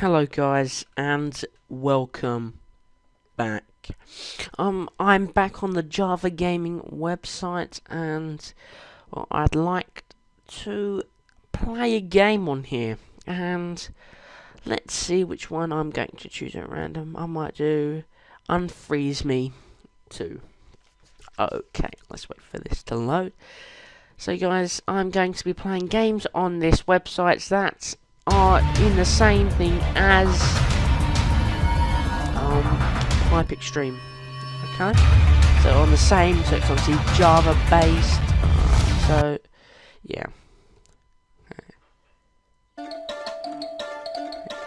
Hello guys and welcome back. Um I'm back on the Java Gaming website and well, I'd like to play a game on here and let's see which one I'm going to choose at random. I might do Unfreeze Me 2. Okay, let's wait for this to load. So guys, I'm going to be playing games on this website that are in the same thing as um, Hype Extreme. Okay? So on the same, so it's obviously Java based. Uh, so, yeah.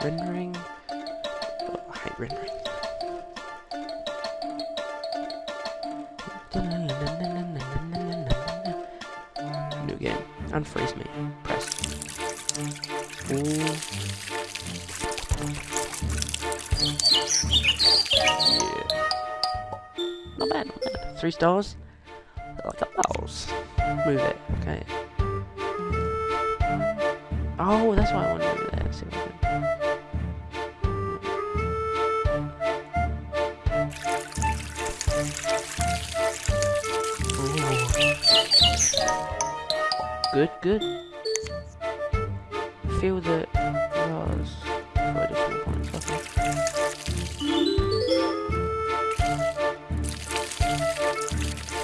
Rendering. Oh, I hate rendering. New game. Unfreeze me. Press. Yeah. Not bad, not bad. Three stars. Like a mouse. Move it. Okay. Oh, that's why I want to move there. See what I. Good, good. Feel the bars for additional points. Okay.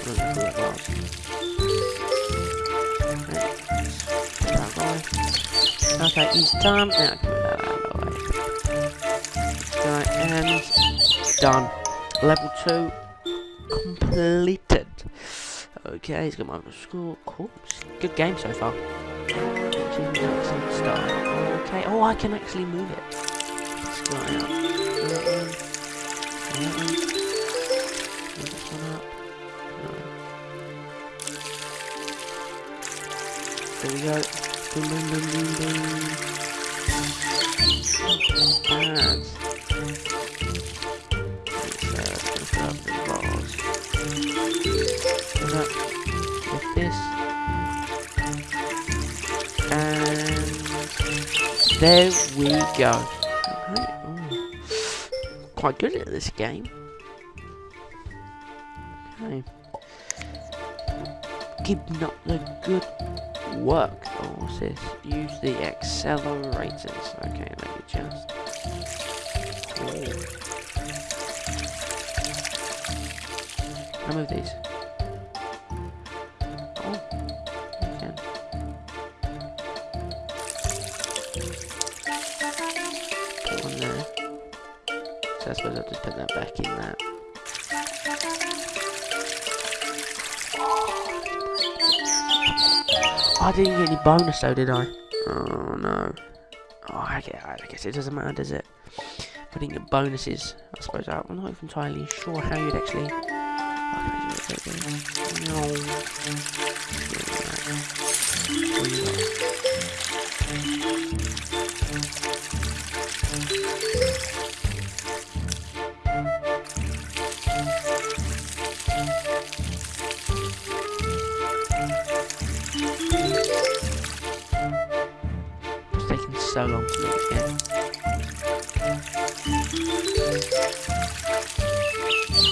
The bars. Right. That guy. Okay, he's done. Now I move that out of the way. Right, and done. Level 2 completed. Okay, he's got my score. Cool. Good game so far. Okay. Oh, I can actually move it. Out. That one. That one. Move this one up. No. There we go. Boom, boom, boom, boom, boom. There we go. Ooh. Quite good at this game. Okay. Keeping up the good work. Oh, what's this? Use the accelerators. Okay, let me just. Ooh. Move these? So I suppose I'll just put that back in that. I didn't get any bonus though, did I? Oh no. Oh, I guess, it doesn't matter, does it? Didn't get bonuses. I suppose I'm not entirely sure how you'd actually. No. So long to load again.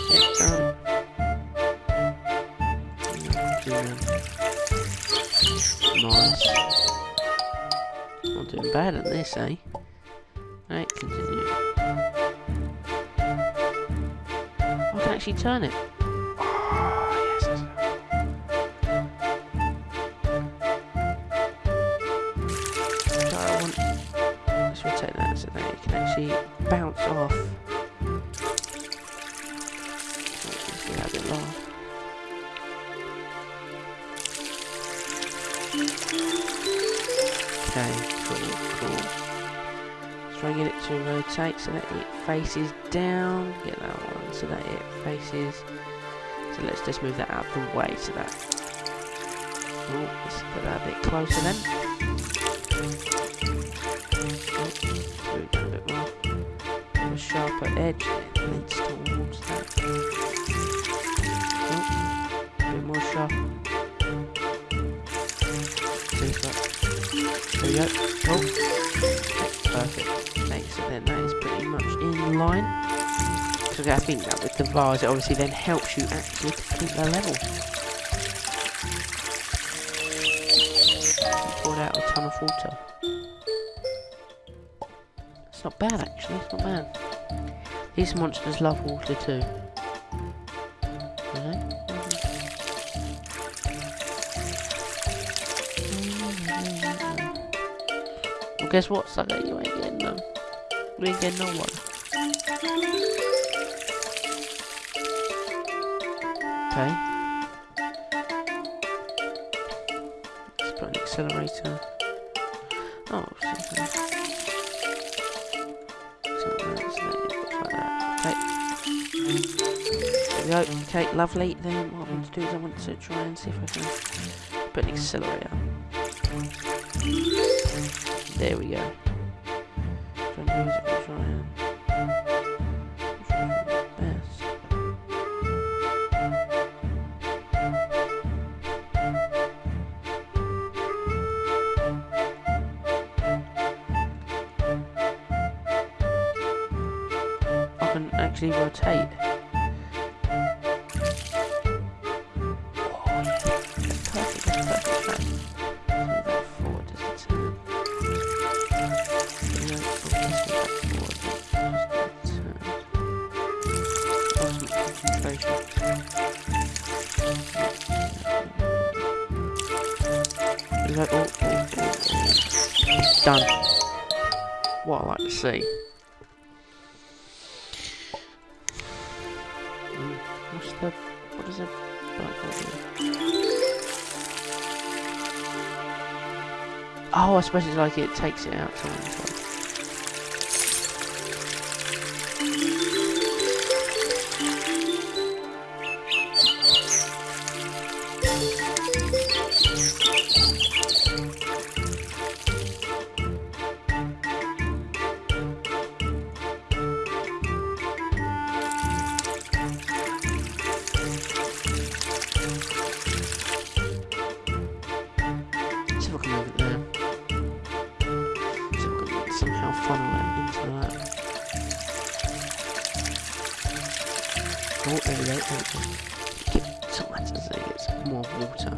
Yep, done. Nice. Not doing bad at this, eh? Right, continue. I can actually turn it. Actually bounce off. See how it laugh. Okay, cool, cool. Get it to rotate so that it faces down. Get that one so that it faces. So let's just move that out of the way so that. Oh, let's put that a bit closer then. Edge. It towards that. Oh, bit more sharp. Seems like There we go. Oh. Perfect. Okay, so then that is pretty much in line. Because I think that with the vase, it obviously then helps you actually complete the level. Poured out a ton of water. It's not bad actually, it's not bad. These monsters love water too. Well, guess what, sucker? You ain't getting none. You ain't getting no one. Okay. Let's put an accelerator. Oh, something. Go. Okay, lovely. Then what I want to do is I want to try and see if I can put an accelerator. There we go. I can actually rotate. Done. What I like to see. Mm, What's the what is it? Oh, I suppose it's like it takes it out somehow funnel it into that. Oh, there we go, so it gets more water.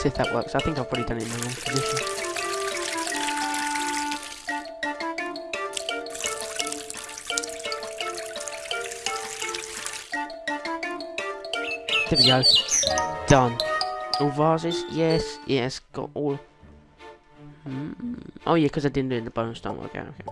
See if that works. I think I've probably done it in the wrong position. There we go. Done. All vases? Yes, yes. Got all. Hmm. Oh yeah, because I didn't do it in the bonus time. Okay, okay.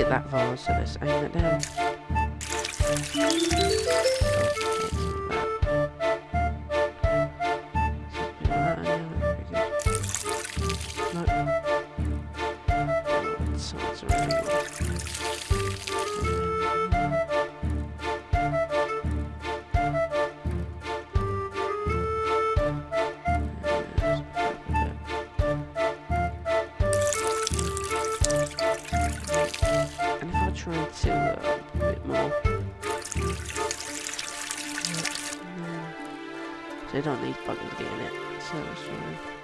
Get that vase, so let's aim it down. You don't need buttons to get in it. So fine.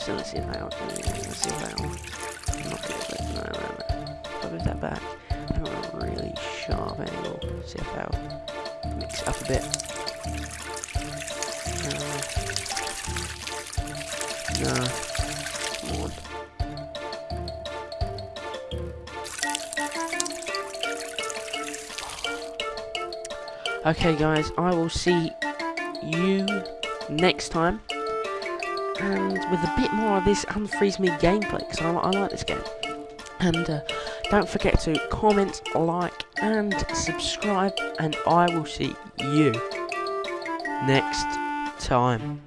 Closer. Let's see if they are. Let's see if are. Not good. No, no, no. If I move that back, I'm a really sharp angle. See if they'll mix it up a bit. No. No. Come on. Okay guys, I will see you next time. And with a bit more of this Unfreeze Me gameplay, because I, I, like this game. And uh, don't forget to comment, like, and subscribe. And I will see you next time.